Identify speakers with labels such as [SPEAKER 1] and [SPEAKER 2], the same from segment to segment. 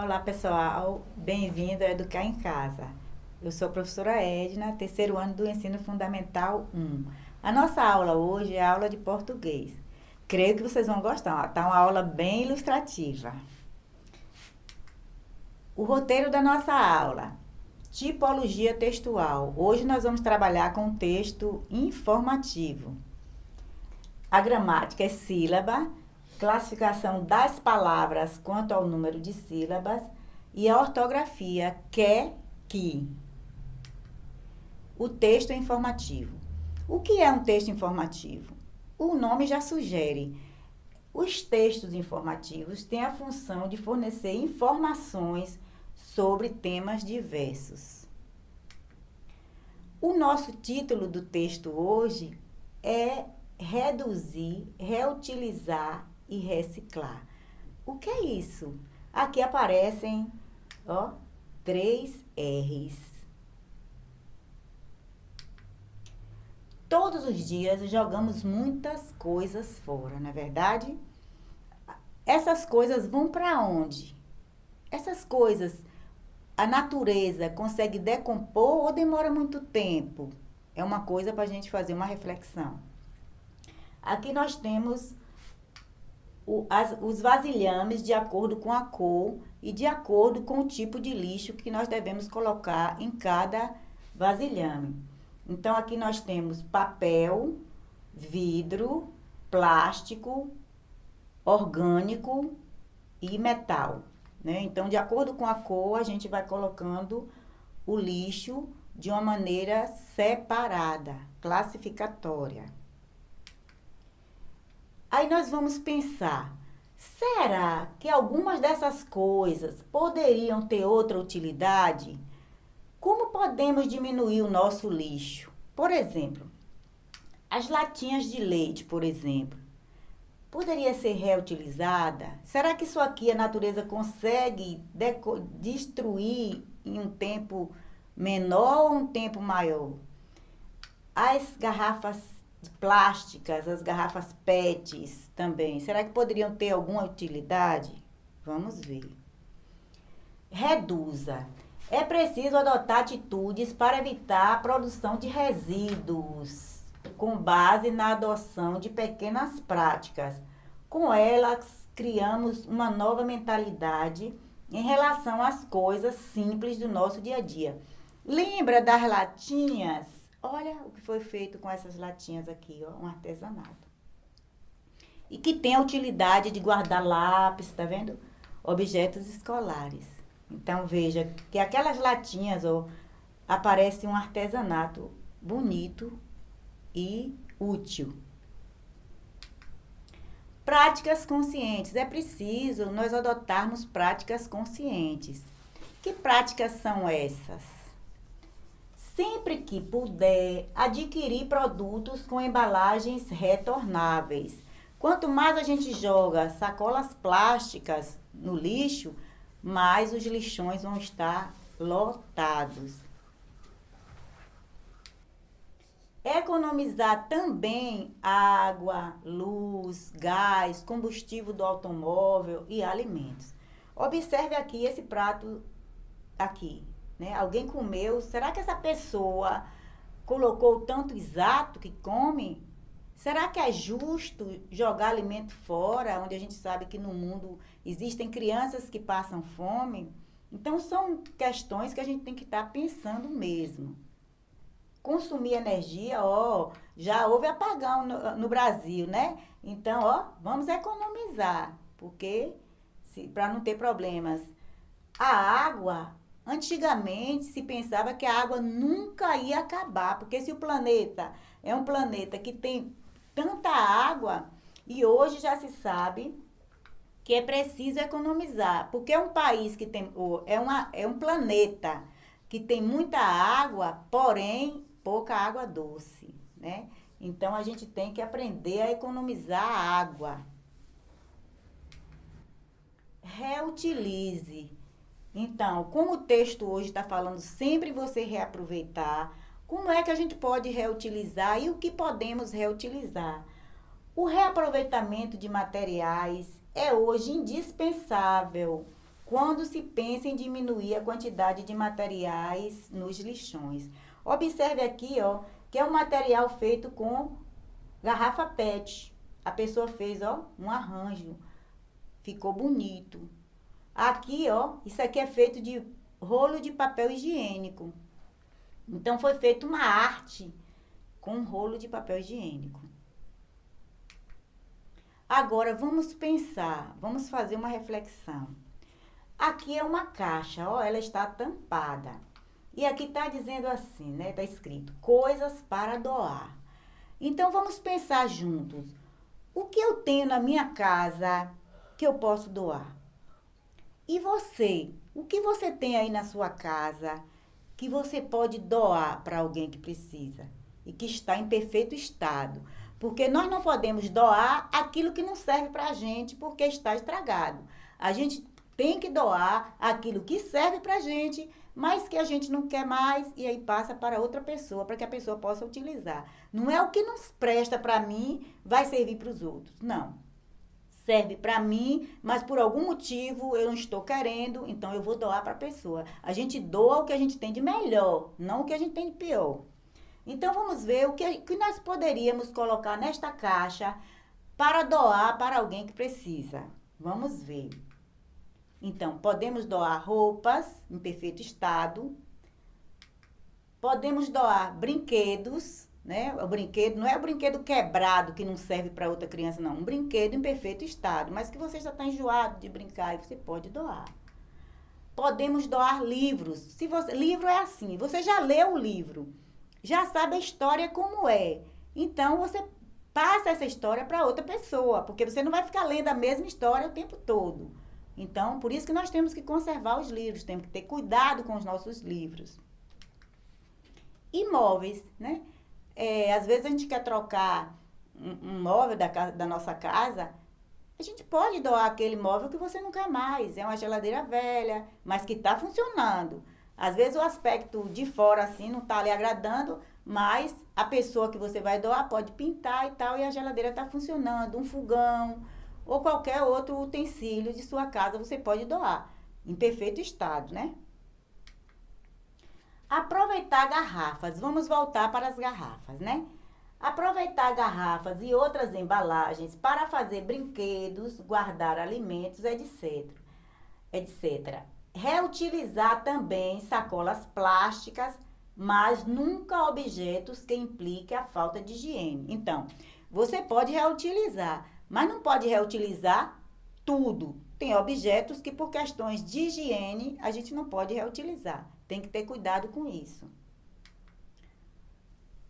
[SPEAKER 1] Olá pessoal, bem-vindo a Educar em Casa. Eu sou a professora Edna, terceiro ano do Ensino Fundamental 1. A nossa aula hoje é aula de português. Creio que vocês vão gostar, está uma aula bem ilustrativa. O roteiro da nossa aula, tipologia textual. Hoje nós vamos trabalhar com texto informativo. A gramática é sílaba, classificação das palavras quanto ao número de sílabas e a ortografia quer que. O texto informativo. O que é um texto informativo? O nome já sugere. Os textos informativos têm a função de fornecer informações sobre temas diversos. O nosso título do texto hoje é reduzir, reutilizar e reciclar. O que é isso? Aqui aparecem, ó, três R's. Todos os dias jogamos muitas coisas fora, não é verdade? Essas coisas vão para onde? Essas coisas, a natureza consegue decompor ou demora muito tempo? É uma coisa para a gente fazer uma reflexão. Aqui nós temos o, as, os vasilhames de acordo com a cor e de acordo com o tipo de lixo que nós devemos colocar em cada vasilhame. Então, aqui nós temos papel, vidro, plástico, orgânico e metal. Né? Então, de acordo com a cor, a gente vai colocando o lixo de uma maneira separada, classificatória. Aí nós vamos pensar, será que algumas dessas coisas poderiam ter outra utilidade? Como podemos diminuir o nosso lixo? Por exemplo, as latinhas de leite, por exemplo, poderia ser reutilizada? Será que isso aqui a natureza consegue destruir em um tempo menor ou um tempo maior? As garrafas plásticas, as garrafas PETs também, será que poderiam ter alguma utilidade? Vamos ver. Reduza. É preciso adotar atitudes para evitar a produção de resíduos, com base na adoção de pequenas práticas. Com elas, criamos uma nova mentalidade em relação às coisas simples do nosso dia a dia. Lembra das latinhas Olha o que foi feito com essas latinhas aqui, ó, um artesanato. E que tem a utilidade de guardar lápis, tá vendo? Objetos escolares. Então, veja que aquelas latinhas, ó, aparece um artesanato bonito e útil. Práticas conscientes. É preciso nós adotarmos práticas conscientes. Que práticas são essas? Sempre que puder, adquirir produtos com embalagens retornáveis. Quanto mais a gente joga sacolas plásticas no lixo, mais os lixões vão estar lotados. Economizar também água, luz, gás, combustível do automóvel e alimentos. Observe aqui esse prato aqui né? Alguém comeu, será que essa pessoa colocou tanto exato que come? Será que é justo jogar alimento fora, onde a gente sabe que no mundo existem crianças que passam fome? Então, são questões que a gente tem que estar tá pensando mesmo. Consumir energia, ó, já houve apagão no, no Brasil, né? Então, ó, vamos economizar, porque para não ter problemas. A água, Antigamente se pensava que a água nunca ia acabar, porque se o planeta é um planeta que tem tanta água, e hoje já se sabe que é preciso economizar, porque é um país que tem, é, uma, é um planeta que tem muita água, porém pouca água doce, né? Então a gente tem que aprender a economizar a água. Reutilize. Então, como o texto hoje está falando sempre você reaproveitar, como é que a gente pode reutilizar e o que podemos reutilizar? O reaproveitamento de materiais é hoje indispensável quando se pensa em diminuir a quantidade de materiais nos lixões. Observe aqui, ó, que é um material feito com garrafa PET. A pessoa fez, ó, um arranjo. Ficou bonito. Aqui, ó, isso aqui é feito de rolo de papel higiênico. Então foi feita uma arte com rolo de papel higiênico. Agora vamos pensar, vamos fazer uma reflexão. Aqui é uma caixa, ó, ela está tampada. E aqui está dizendo assim, né? Está escrito coisas para doar. Então vamos pensar juntos. O que eu tenho na minha casa que eu posso doar? E você? O que você tem aí na sua casa que você pode doar para alguém que precisa e que está em perfeito estado? Porque nós não podemos doar aquilo que não serve para a gente porque está estragado. A gente tem que doar aquilo que serve para a gente, mas que a gente não quer mais e aí passa para outra pessoa, para que a pessoa possa utilizar. Não é o que não presta para mim, vai servir para os outros. Não. Serve para mim, mas por algum motivo eu não estou querendo, então eu vou doar para a pessoa. A gente doa o que a gente tem de melhor, não o que a gente tem de pior. Então vamos ver o que, que nós poderíamos colocar nesta caixa para doar para alguém que precisa. Vamos ver. Então, podemos doar roupas em perfeito estado. Podemos doar brinquedos, né? O brinquedo não é o brinquedo quebrado que não serve para outra criança, não. Um brinquedo em perfeito estado, mas que você já está enjoado de brincar e você pode doar. Podemos doar livros. Se você, livro é assim, você já leu o livro, já sabe a história como é. Então você passa essa história para outra pessoa, porque você não vai ficar lendo a mesma história o tempo todo. Então, por isso que nós temos que conservar os livros, temos que ter cuidado com os nossos livros. Imóveis, né? É, às vezes a gente quer trocar um, um móvel da, da nossa casa, a gente pode doar aquele móvel que você não quer mais. É uma geladeira velha, mas que está funcionando. Às vezes o aspecto de fora assim não está lhe agradando, mas a pessoa que você vai doar pode pintar e tal, e a geladeira está funcionando. Um fogão, ou qualquer outro utensílio de sua casa você pode doar, em perfeito estado, né? Aproveitar garrafas. Vamos voltar para as garrafas, né? Aproveitar garrafas e outras embalagens para fazer brinquedos, guardar alimentos, etc. etc. Reutilizar também sacolas plásticas, mas nunca objetos que impliquem a falta de higiene. Então, você pode reutilizar, mas não pode reutilizar tudo. Tem objetos que, por questões de higiene, a gente não pode reutilizar. Tem que ter cuidado com isso.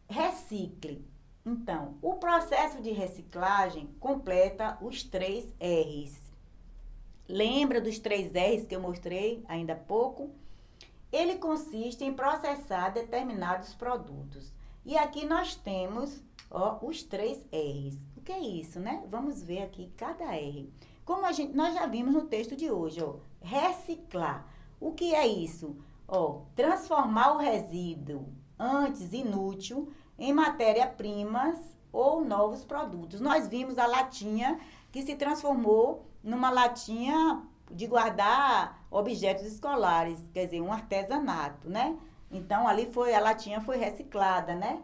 [SPEAKER 1] Recicle. Então, o processo de reciclagem completa os três R's. Lembra dos três R's que eu mostrei ainda há pouco? Ele consiste em processar determinados produtos. E aqui nós temos ó, os três R's que é isso, né? Vamos ver aqui cada R. Como a gente, nós já vimos no texto de hoje, ó, reciclar. O que é isso? Ó, transformar o resíduo antes inútil em matéria-primas ou novos produtos. Nós vimos a latinha que se transformou numa latinha de guardar objetos escolares, quer dizer, um artesanato, né? Então ali foi a latinha foi reciclada, né?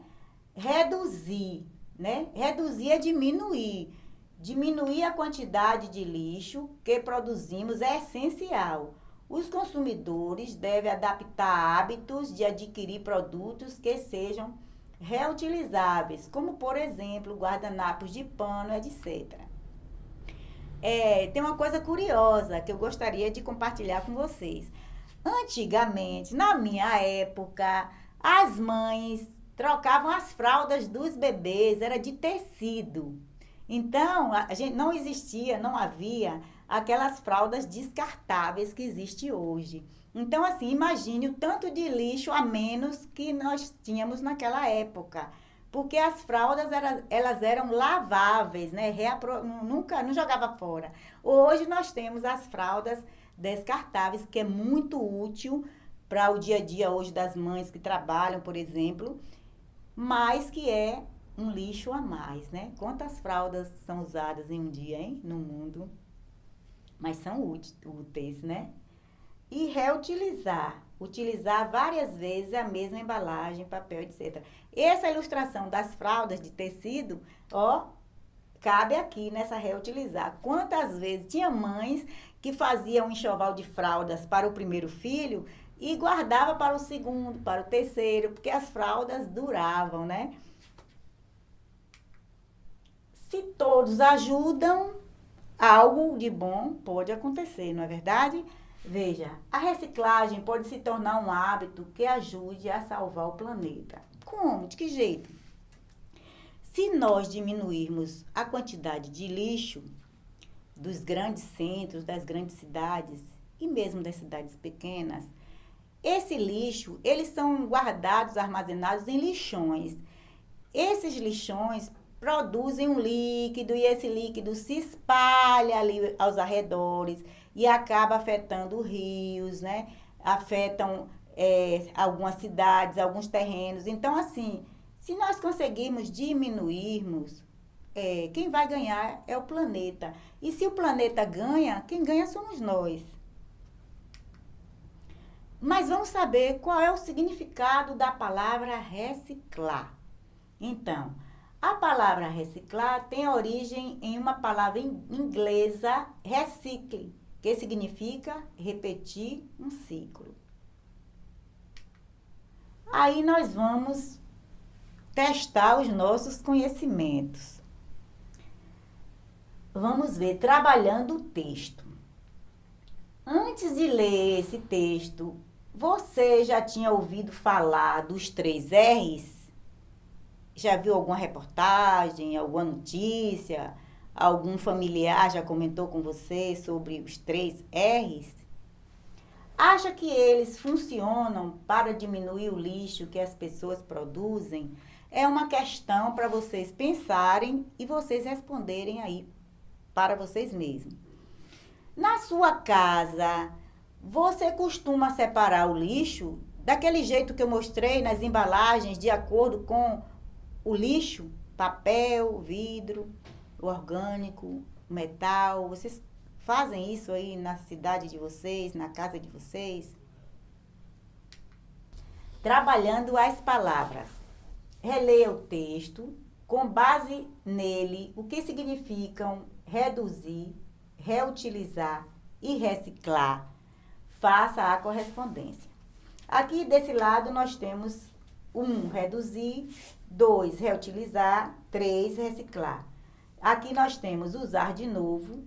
[SPEAKER 1] Reduzir né? Reduzir é diminuir. Diminuir a quantidade de lixo que produzimos é essencial. Os consumidores devem adaptar hábitos de adquirir produtos que sejam reutilizáveis, como por exemplo guardanapos de pano, etc. É, tem uma coisa curiosa que eu gostaria de compartilhar com vocês. Antigamente, na minha época, as mães trocavam as fraldas dos bebês, era de tecido. Então, a gente não existia, não havia aquelas fraldas descartáveis que existe hoje. Então, assim, imagine o tanto de lixo a menos que nós tínhamos naquela época. Porque as fraldas, era, elas eram laváveis, né? Reapro, nunca, não jogava fora. Hoje nós temos as fraldas descartáveis, que é muito útil para o dia a dia hoje das mães que trabalham, por exemplo mas que é um lixo a mais, né? Quantas fraldas são usadas em um dia, hein, no mundo? Mas são úteis, né? E reutilizar. Utilizar várias vezes a mesma embalagem, papel, etc. Essa ilustração das fraldas de tecido, ó, cabe aqui nessa reutilizar. Quantas vezes tinha mães que faziam um enxoval de fraldas para o primeiro filho e guardava para o segundo, para o terceiro, porque as fraldas duravam, né? Se todos ajudam, algo de bom pode acontecer, não é verdade? Veja, a reciclagem pode se tornar um hábito que ajude a salvar o planeta. Como? De que jeito? Se nós diminuirmos a quantidade de lixo dos grandes centros, das grandes cidades e mesmo das cidades pequenas, esse lixo, eles são guardados, armazenados em lixões. Esses lixões produzem um líquido e esse líquido se espalha ali aos arredores e acaba afetando rios, né? Afetam é, algumas cidades, alguns terrenos. Então, assim, se nós conseguirmos diminuirmos, é, quem vai ganhar é o planeta. E se o planeta ganha, quem ganha somos nós. Mas vamos saber qual é o significado da palavra reciclar. Então, a palavra reciclar tem origem em uma palavra inglesa, recicle, que significa repetir um ciclo. Aí nós vamos testar os nossos conhecimentos. Vamos ver trabalhando o texto. Antes de ler esse texto, você já tinha ouvido falar dos três R's? Já viu alguma reportagem, alguma notícia? Algum familiar já comentou com você sobre os três R's? Acha que eles funcionam para diminuir o lixo que as pessoas produzem? É uma questão para vocês pensarem e vocês responderem aí para vocês mesmos. Na sua casa, você costuma separar o lixo daquele jeito que eu mostrei nas embalagens, de acordo com o lixo, papel, vidro, orgânico, metal. Vocês fazem isso aí na cidade de vocês, na casa de vocês? Trabalhando as palavras. Releia o texto, com base nele, o que significam reduzir, reutilizar e reciclar. Faça a correspondência. Aqui desse lado nós temos um, reduzir, dois, reutilizar, três, reciclar. Aqui nós temos usar de novo,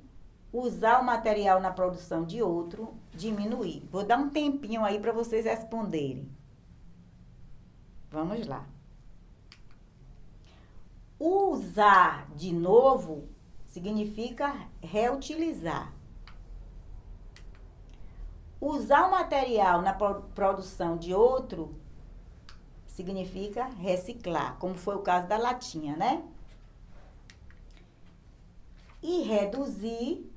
[SPEAKER 1] usar o material na produção de outro, diminuir. Vou dar um tempinho aí para vocês responderem. Vamos lá. Usar de novo significa reutilizar. Usar o material na produção de outro significa reciclar, como foi o caso da latinha, né? E reduzir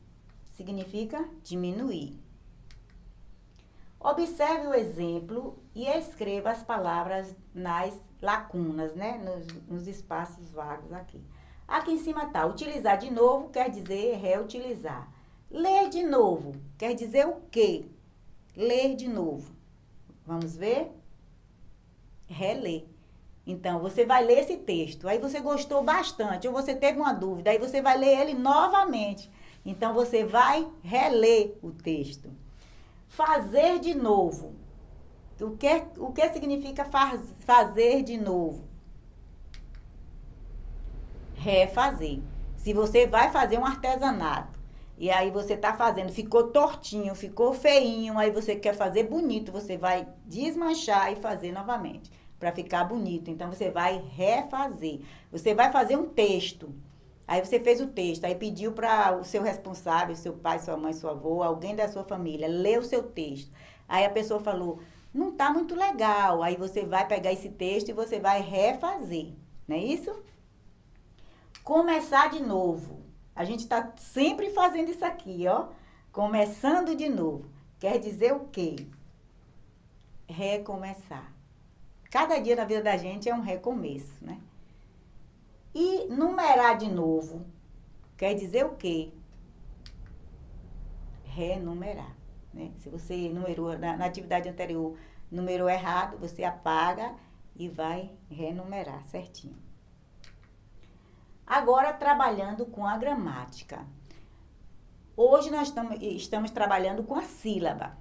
[SPEAKER 1] significa diminuir. Observe o exemplo e escreva as palavras nas lacunas, né? Nos, nos espaços vagos aqui. Aqui em cima está, utilizar de novo quer dizer reutilizar. Ler de novo quer dizer o quê? Ler de novo. Vamos ver? Reler. Então, você vai ler esse texto, aí você gostou bastante, ou você teve uma dúvida, aí você vai ler ele novamente. Então, você vai reler o texto. Fazer de novo. O que, o que significa faz, fazer de novo? refazer. Se você vai fazer um artesanato e aí você está fazendo, ficou tortinho, ficou feinho, aí você quer fazer bonito, você vai desmanchar e fazer novamente para ficar bonito. Então você vai refazer. Você vai fazer um texto. Aí você fez o texto, aí pediu para o seu responsável, seu pai, sua mãe, sua avó, alguém da sua família, ler o seu texto. Aí a pessoa falou: "Não está muito legal". Aí você vai pegar esse texto e você vai refazer. Não é isso? começar de novo. A gente está sempre fazendo isso aqui, ó. Começando de novo. Quer dizer o quê? Recomeçar. Cada dia na vida da gente é um recomeço, né? E numerar de novo quer dizer o quê? Renumerar. Né? Se você numerou na, na atividade anterior, numerou errado, você apaga e vai renumerar certinho. Agora, trabalhando com a gramática. Hoje nós estamos, estamos trabalhando com a sílaba.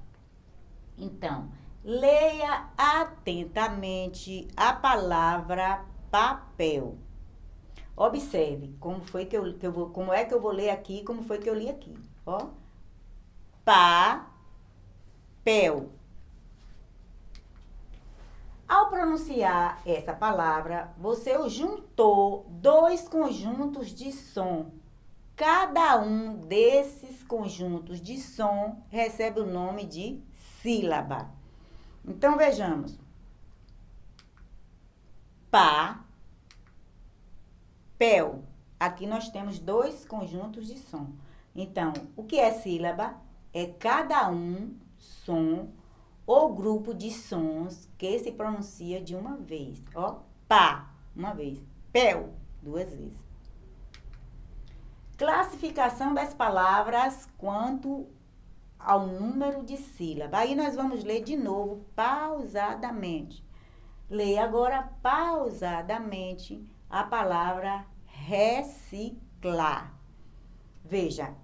[SPEAKER 1] Então, leia atentamente a palavra papel. Observe como foi que eu, que eu vou, como é que eu vou ler aqui, como foi que eu li aqui. Ó. Papel. Ao pronunciar essa palavra, você juntou dois conjuntos de som. Cada um desses conjuntos de som recebe o nome de sílaba. Então, vejamos. Pá, pel. Aqui nós temos dois conjuntos de som. Então, o que é sílaba? É cada um som ou grupo de sons que se pronuncia de uma vez. Ó, pá, uma vez. Pel, duas vezes. Classificação das palavras quanto ao número de sílabas. Aí nós vamos ler de novo pausadamente. Leia agora pausadamente a palavra reciclar. Veja,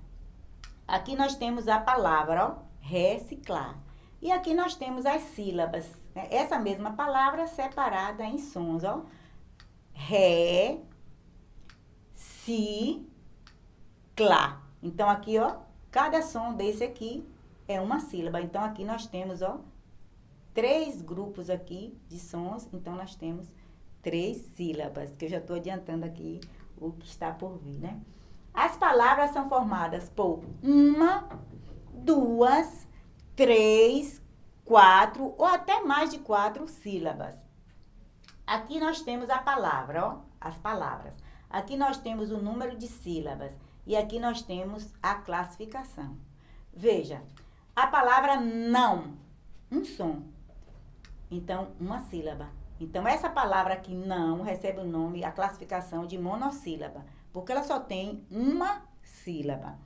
[SPEAKER 1] aqui nós temos a palavra ó, reciclar. E aqui nós temos as sílabas. Né? Essa mesma palavra separada em sons, ó. Ré, si, clá. Então, aqui, ó, cada som desse aqui é uma sílaba. Então, aqui nós temos, ó, três grupos aqui de sons. Então, nós temos três sílabas, que eu já estou adiantando aqui o que está por vir, né? As palavras são formadas por uma, duas, três, quatro ou até mais de quatro sílabas. Aqui nós temos a palavra, ó, as palavras. Aqui nós temos o número de sílabas e aqui nós temos a classificação. Veja, a palavra não, um som. Então, uma sílaba. Então, essa palavra aqui, não, recebe o nome, a classificação de monossílaba, porque ela só tem uma sílaba.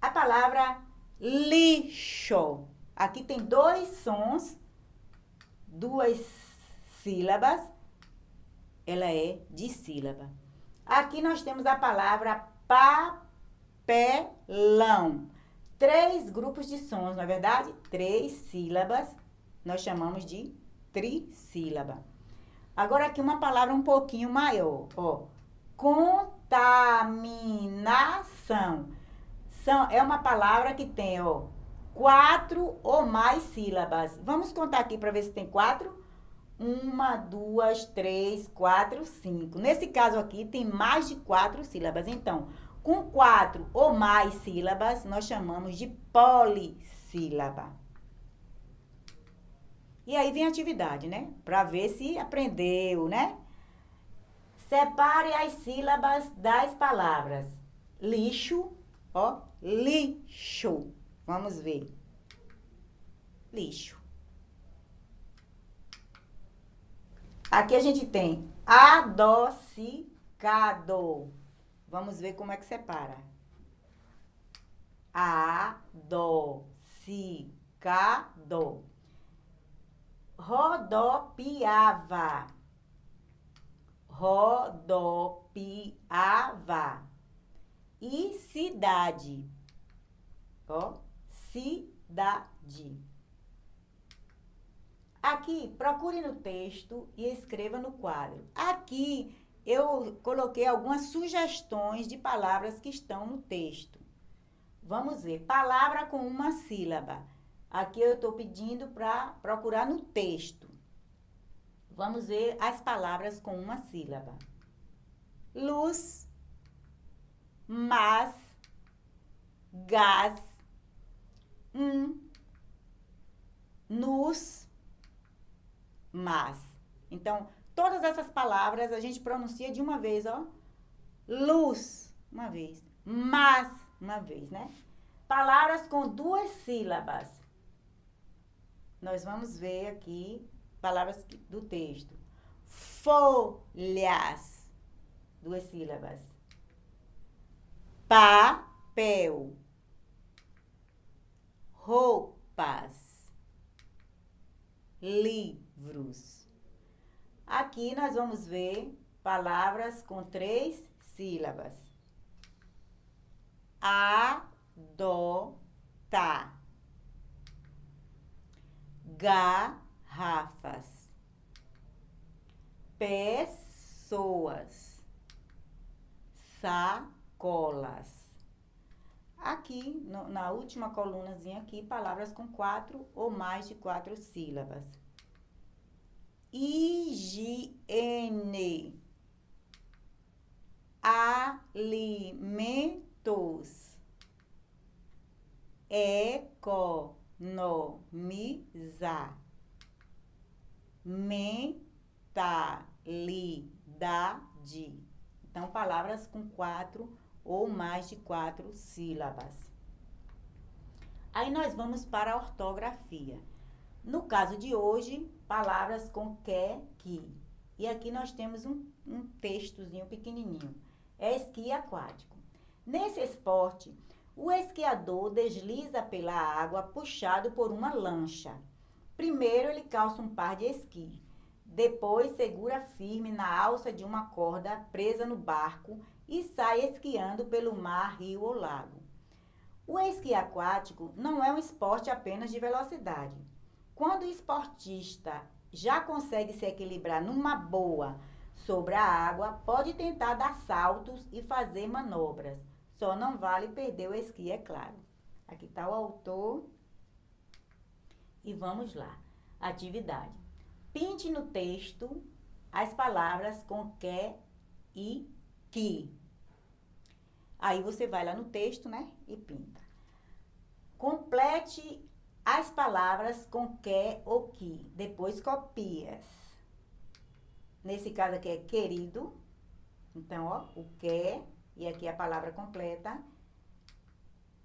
[SPEAKER 1] A palavra lixo. Aqui tem dois sons, duas sílabas. Ela é de sílaba. Aqui nós temos a palavra papelão. Três grupos de sons, na é verdade? Três sílabas. Nós chamamos de trissílaba. Agora aqui uma palavra um pouquinho maior, ó. Contaminação. São, é uma palavra que tem, ó, quatro ou mais sílabas. Vamos contar aqui para ver se tem quatro. Uma, duas, três, quatro, cinco. Nesse caso aqui, tem mais de quatro sílabas. Então, com quatro ou mais sílabas, nós chamamos de polissílaba. E aí vem a atividade, né? Para ver se aprendeu, né? Separe as sílabas das palavras. Lixo, ó, lixo. Vamos ver. Lixo. Aqui a gente tem adocicado. Vamos ver como é que separa. Adocicado. Rodopiava. Rodopiava. E cidade. Ó, cidade. Aqui, procure no texto e escreva no quadro. Aqui, eu coloquei algumas sugestões de palavras que estão no texto. Vamos ver. Palavra com uma sílaba. Aqui eu estou pedindo para procurar no texto. Vamos ver as palavras com uma sílaba. Luz, mas, gás, um, nos, mas. Então, todas essas palavras a gente pronuncia de uma vez, ó. Luz, uma vez. Mas, uma vez, né? Palavras com duas sílabas. Nós vamos ver aqui palavras do texto. Folhas, duas sílabas. Papel roupa mapas, livros. Aqui nós vamos ver palavras com três sílabas. Adota. Garrafas. Pessoas. Sacolas. Aqui, no, na última colunazinha aqui, palavras com quatro ou mais de quatro sílabas. Higiene. Alimentos. Economizar. Mentalidade. Então, palavras com quatro ou mais de quatro sílabas. Aí nós vamos para a ortografia. No caso de hoje, palavras com que, que. E aqui nós temos um, um textozinho pequenininho. É esqui aquático. Nesse esporte, o esquiador desliza pela água puxado por uma lancha. Primeiro ele calça um par de esqui. Depois segura firme na alça de uma corda presa no barco e sai esquiando pelo mar, rio ou lago. O esqui aquático não é um esporte apenas de velocidade. Quando o esportista já consegue se equilibrar numa boa sobre a água, pode tentar dar saltos e fazer manobras. Só não vale perder o esqui, é claro. Aqui está o autor. E vamos lá. Atividade. Pinte no texto as palavras com que e que. Aí você vai lá no texto, né? E pinta. Complete as palavras com que ou que. Depois copias. Nesse caso aqui é querido. Então, ó, o que. E aqui a palavra completa.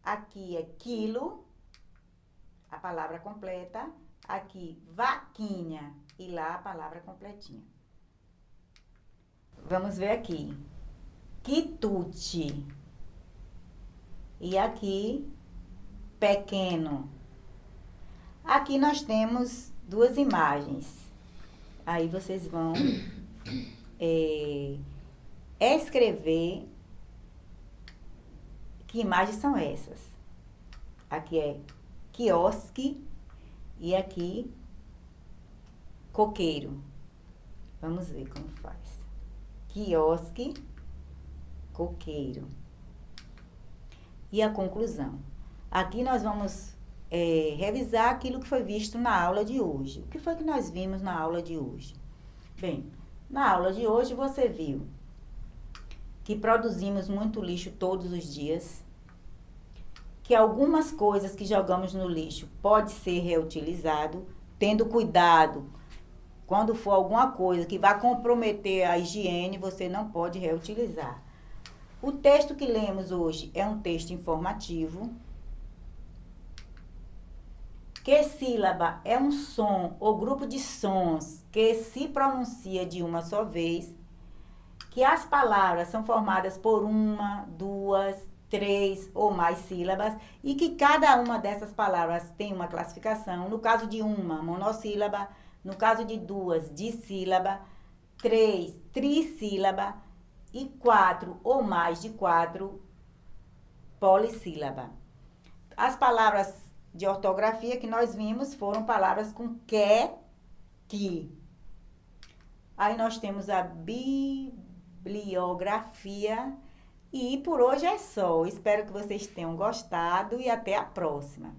[SPEAKER 1] Aqui é quilo. A palavra completa. Aqui, vaquinha. E lá a palavra completinha. Vamos ver aqui quitute. E aqui, pequeno. Aqui nós temos duas imagens. Aí vocês vão é, escrever que imagens são essas. Aqui é quiosque e aqui coqueiro. Vamos ver como faz. Quiosque coqueiro. E a conclusão. Aqui nós vamos é, revisar aquilo que foi visto na aula de hoje. O que foi que nós vimos na aula de hoje? Bem, na aula de hoje você viu que produzimos muito lixo todos os dias, que algumas coisas que jogamos no lixo pode ser reutilizado, tendo cuidado quando for alguma coisa que vai comprometer a higiene, você não pode reutilizar. O texto que lemos hoje é um texto informativo. Que sílaba é um som ou grupo de sons que se pronuncia de uma só vez. Que as palavras são formadas por uma, duas, três ou mais sílabas e que cada uma dessas palavras tem uma classificação. No caso de uma, monossílaba. No caso de duas, dissílaba. Três, trissílaba e quatro ou mais de quatro polissílaba. As palavras de ortografia que nós vimos foram palavras com que, que. Aí nós temos a bibliografia. E por hoje é só. Espero que vocês tenham gostado e até a próxima.